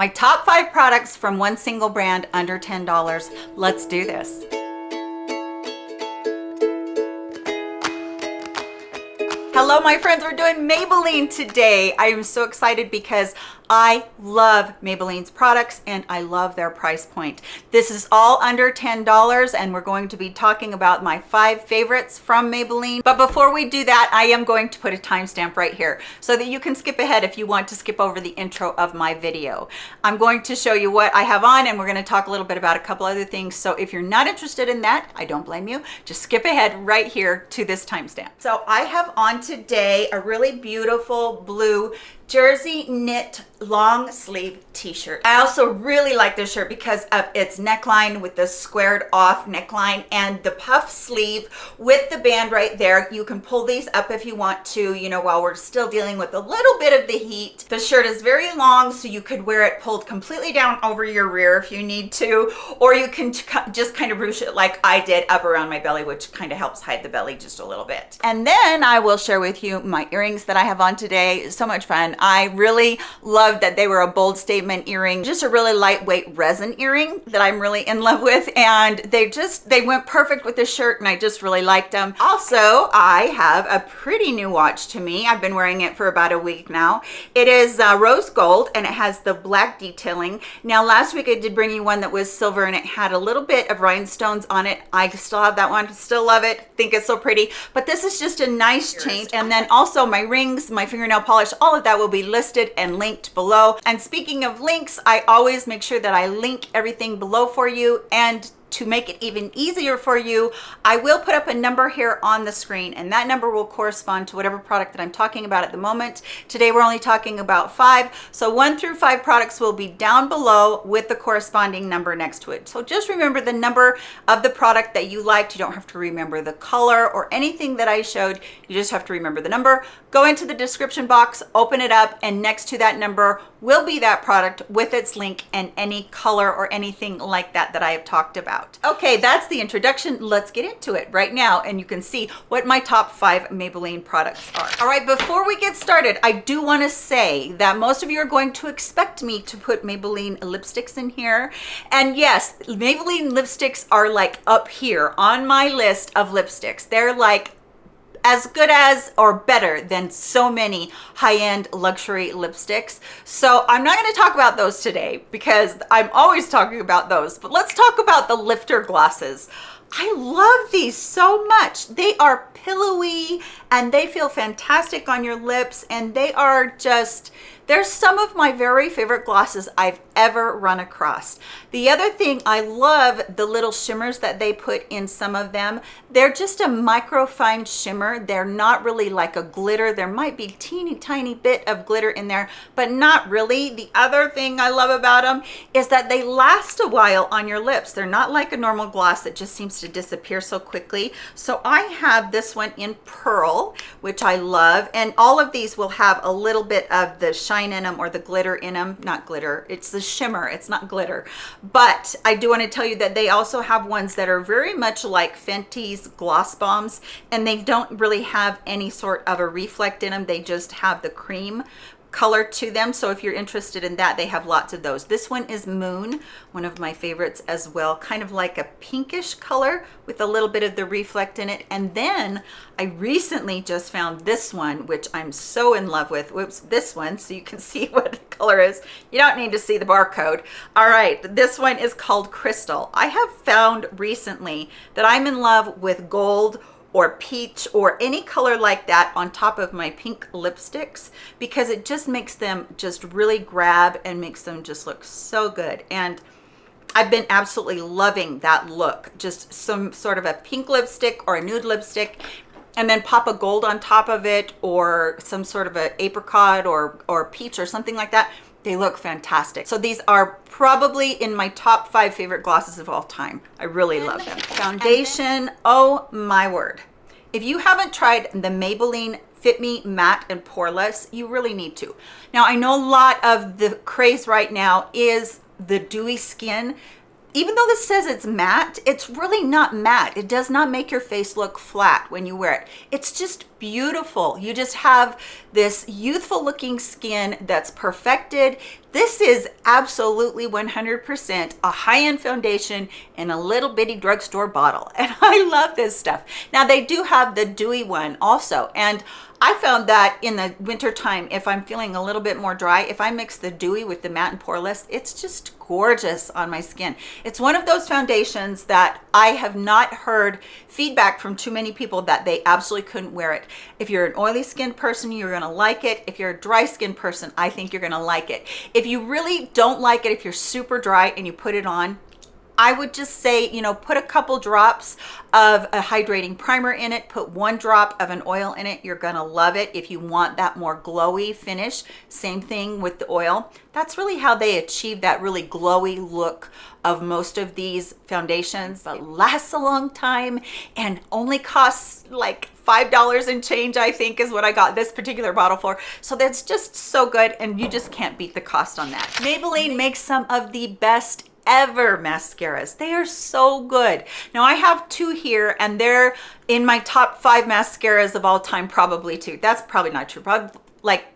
My top five products from one single brand under $10. Let's do this. Hello, my friends. We're doing Maybelline today. I am so excited because I love Maybelline's products and I love their price point. This is all under $10 and we're going to be talking about my five favorites from Maybelline. But before we do that, I am going to put a timestamp right here so that you can skip ahead if you want to skip over the intro of my video. I'm going to show you what I have on and we're going to talk a little bit about a couple other things. So if you're not interested in that, I don't blame you. Just skip ahead right here to this timestamp. So I have on today a really beautiful blue jersey knit long sleeve t-shirt. I also really like this shirt because of its neckline with the squared off neckline and the puff sleeve with the band right there. You can pull these up if you want to, you know, while we're still dealing with a little bit of the heat. The shirt is very long, so you could wear it pulled completely down over your rear if you need to, or you can just kind of ruche it like I did up around my belly, which kind of helps hide the belly just a little bit. And then I will share with you my earrings that I have on today. So much fun. I really loved that they were a bold statement earring, just a really lightweight resin earring that I'm really in love with. And they just, they went perfect with this shirt and I just really liked them. Also, I have a pretty new watch to me. I've been wearing it for about a week now. It is uh, rose gold and it has the black detailing. Now, last week I did bring you one that was silver and it had a little bit of rhinestones on it. I still have that one, still love it, think it's so pretty. But this is just a nice change. And then also my rings, my fingernail polish, all of that will be listed and linked below. And speaking of links, I always make sure that I link everything below for you and to make it even easier for you, I will put up a number here on the screen and that number will correspond to whatever product that I'm talking about at the moment. Today, we're only talking about five. So one through five products will be down below with the corresponding number next to it. So just remember the number of the product that you liked. You don't have to remember the color or anything that I showed. You just have to remember the number. Go into the description box, open it up, and next to that number will be that product with its link and any color or anything like that that I have talked about Okay, that's the introduction. Let's get into it right now and you can see what my top five Maybelline products are. All right, before we get started, I do want to say that most of you are going to expect me to put Maybelline lipsticks in here. And yes, Maybelline lipsticks are like up here on my list of lipsticks. They're like as good as or better than so many high-end luxury lipsticks. So I'm not going to talk about those today because I'm always talking about those. But let's talk about the lifter glosses. I love these so much. They are pillowy and they feel fantastic on your lips and they are just they're some of my very favorite glosses I've ever run across. The other thing, I love the little shimmers that they put in some of them. They're just a micro fine shimmer. They're not really like a glitter. There might be teeny tiny bit of glitter in there, but not really. The other thing I love about them is that they last a while on your lips. They're not like a normal gloss that just seems to disappear so quickly. So I have this one in Pearl, which I love. And all of these will have a little bit of the shine shine in them or the glitter in them not glitter it's the shimmer it's not glitter. But i do want to tell you that they also have ones that are very much like fenty's gloss bombs and they don't really have any sort of a reflect in them they just have the cream color to them so if you're interested in that they have lots of those. This one is moon one of my favorites as well kind of like a pinkish color with a little bit of the reflect in it. And then i recently just found this one which i'm so in love with. Whoops this one so you can see what the color is. You don't need to see the barcode. All right this one is called crystal. I have found recently that i'm in love with gold or peach or any color like that on top of my pink lipsticks because it just makes them just really grab and makes them just look so good. And I've been absolutely loving that look. Just some sort of a pink lipstick or a nude lipstick and then pop a gold on top of it or some sort of a apricot or or peach or something like that they look fantastic. So these are probably in my top five favorite glosses of all time. I really love them. foundation oh my word. If you haven't tried the maybelline fit me matte and poreless you really need to. Now i know a lot of the craze right now is the dewy skin even though this says it's matte it's really not matte it does not make your face look flat when you wear it it's just beautiful. You just have this youthful looking skin that's perfected. This is absolutely 100% a high-end foundation in a little bitty drugstore bottle. And I love this stuff. Now they do have the dewy one also. And I found that in the winter time, if I'm feeling a little bit more dry, if I mix the dewy with the matte and poreless, it's just gorgeous on my skin. It's one of those foundations that I have not heard feedback from too many people that they absolutely couldn't wear it. If you're an oily skinned person, you're gonna like it. If you're a dry skinned person, I think you're gonna like it. If you really don't like it, if you're super dry and you put it on, I would just say, you know, put a couple drops of a hydrating primer in it, put one drop of an oil in it. You're gonna love it if you want that more glowy finish. Same thing with the oil. That's really how they achieve that really glowy look of most of these foundations that lasts a long time and only costs like five dollars and change i think is what i got this particular bottle for so that's just so good and you just can't beat the cost on that maybelline makes some of the best ever mascaras. They are so good. Now I have two here and they're in my top five mascaras of all time, probably too. That's probably not true. Probably like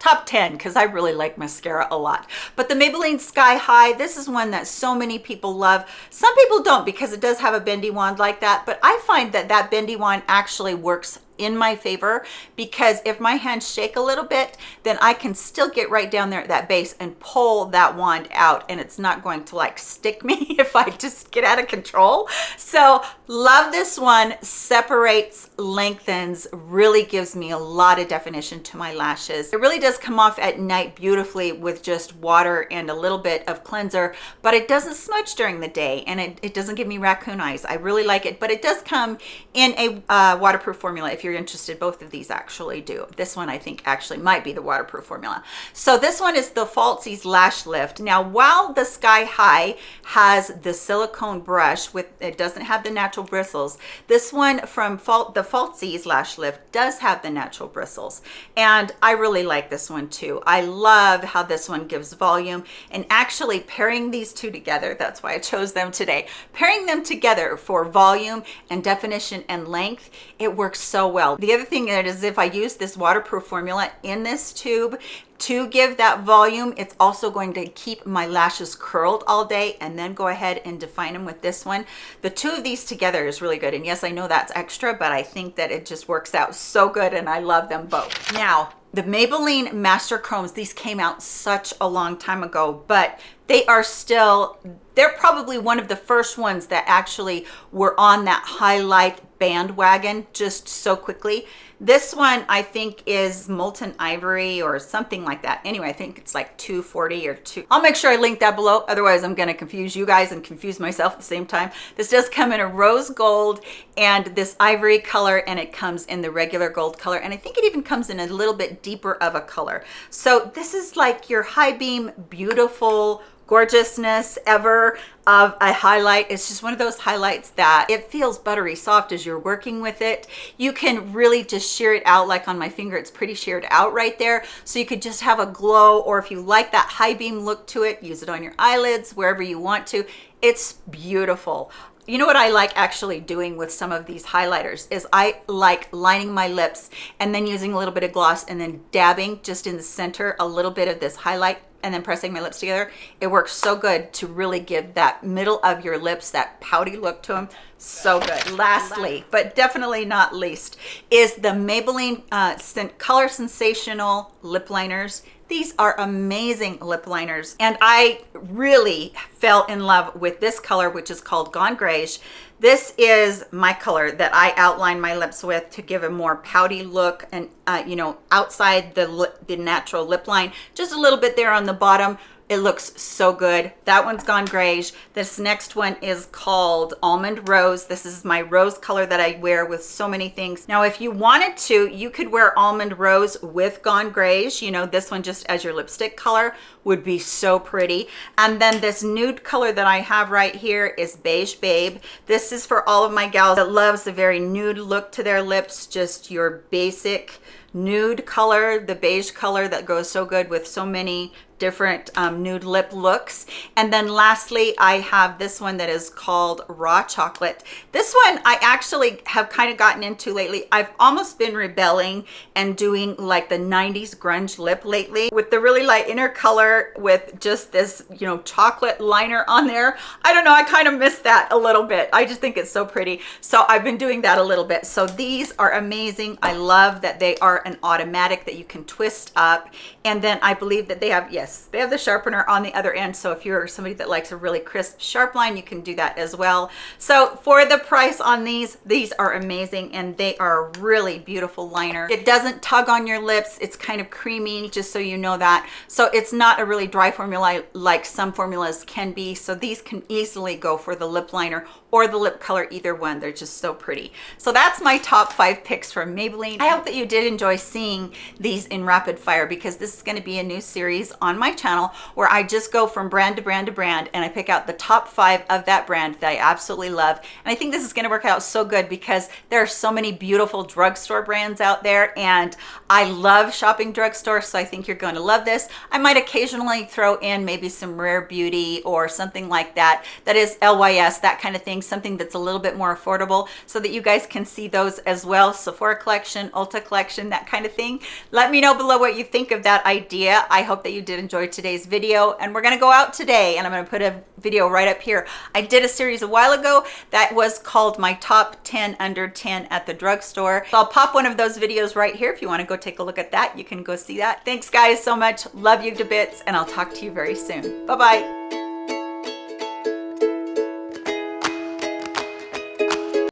top 10 because I really like mascara a lot. But the Maybelline Sky High, this is one that so many people love. Some people don't because it does have a bendy wand like that, but I find that that bendy wand actually works in my favor because if my hands shake a little bit, then I can still get right down there at that base and pull that wand out and it's not going to like stick me if I just get out of control. So love this one, separates, lengthens, really gives me a lot of definition to my lashes. It really does come off at night beautifully with just water and a little bit of cleanser, but it doesn't smudge during the day and it, it doesn't give me raccoon eyes. I really like it, but it does come in a uh, waterproof formula if you're you're interested, both of these actually do. This one I think actually might be the waterproof formula. So this one is the Falsies Lash Lift. Now, while the Sky High has the silicone brush with, it doesn't have the natural bristles, this one from Fal the Falsies Lash Lift does have the natural bristles. And I really like this one too. I love how this one gives volume and actually pairing these two together, that's why I chose them today, pairing them together for volume and definition and length, it works so well well. The other thing is if I use this waterproof formula in this tube to give that volume, it's also going to keep my lashes curled all day and then go ahead and define them with this one. The two of these together is really good. And yes, I know that's extra, but I think that it just works out so good and I love them both. Now, the Maybelline Master Chromes, these came out such a long time ago, but they are still, they're probably one of the first ones that actually were on that highlight bandwagon just so quickly. This one I think is molten ivory or something like that. Anyway, I think it's like 240 or 2. I'll make sure I link that below. Otherwise, I'm to confuse you guys and confuse myself at the same time. This does come in a rose gold and this ivory color and it comes in the regular gold color. And I think it even comes in a little bit deeper of a color. So this is like your high beam, beautiful, gorgeousness ever of a highlight. It's just one of those highlights that it feels buttery soft as you're working with it. You can really just shear it out like on my finger. It's pretty sheared out right there. So you could just have a glow or if you like that high beam look to it, use it on your eyelids, wherever you want to. It's beautiful you know what I like actually doing with some of these highlighters is I like lining my lips and then using a little bit of gloss and then dabbing just in the center a little bit of this highlight and then pressing my lips together. It works so good to really give that middle of your lips that pouty look to them. So good. Lastly, but definitely not least, is the Maybelline uh, Color Sensational Lip Liners. These are amazing lip liners. And I really fell in love with this color, which is called Gone Grayish. This is my color that I outline my lips with to give a more pouty look and, uh, you know, outside the, the natural lip line, just a little bit there on the bottom, it looks so good. That one's gone grayish. This next one is called Almond Rose. This is my rose color that I wear with so many things. Now, if you wanted to, you could wear Almond Rose with Gone Grayish. You know, this one just as your lipstick color would be so pretty. And then this nude color that I have right here is Beige Babe. This is for all of my gals that loves the very nude look to their lips, just your basic nude color, the beige color that goes so good with so many different um, nude lip looks. And then lastly, I have this one that is called Raw Chocolate. This one I actually have kind of gotten into lately. I've almost been rebelling and doing like the 90s grunge lip lately with the really light inner color with just this, you know, chocolate liner on there. I don't know, I kind of miss that a little bit. I just think it's so pretty. So I've been doing that a little bit. So these are amazing. I love that they are an automatic that you can twist up. And then I believe that they have, yes, they have the sharpener on the other end. So if you're somebody that likes a really crisp sharp line, you can do that as well. So for the price on these, these are amazing and they are a really beautiful liner. It doesn't tug on your lips. It's kind of creamy, just so you know that. So it's not a really dry formula like some formulas can be. So these can easily go for the lip liner or the lip color, either one. They're just so pretty. So that's my top five picks from Maybelline. I hope that you did enjoy seeing these in rapid fire because this is gonna be a new series on my channel where I just go from brand to brand to brand and I pick out the top five of that brand that I absolutely love. And I think this is gonna work out so good because there are so many beautiful drugstore brands out there and I love shopping drugstore, so I think you're going to love this. I might occasionally throw in maybe some Rare Beauty or something like that, that is LYS, that kind of thing, something that's a little bit more affordable so that you guys can see those as well. Sephora collection, Ulta collection, that kind of thing. Let me know below what you think of that idea. I hope that you did enjoy today's video and we're gonna go out today and I'm gonna put a video right up here. I did a series a while ago that was called my top 10 under 10 at the drugstore. So I'll pop one of those videos right here. If you wanna go take a look at that, you can go see that. Thanks guys so much. Love you to bits and I'll talk to you very soon. Bye-bye.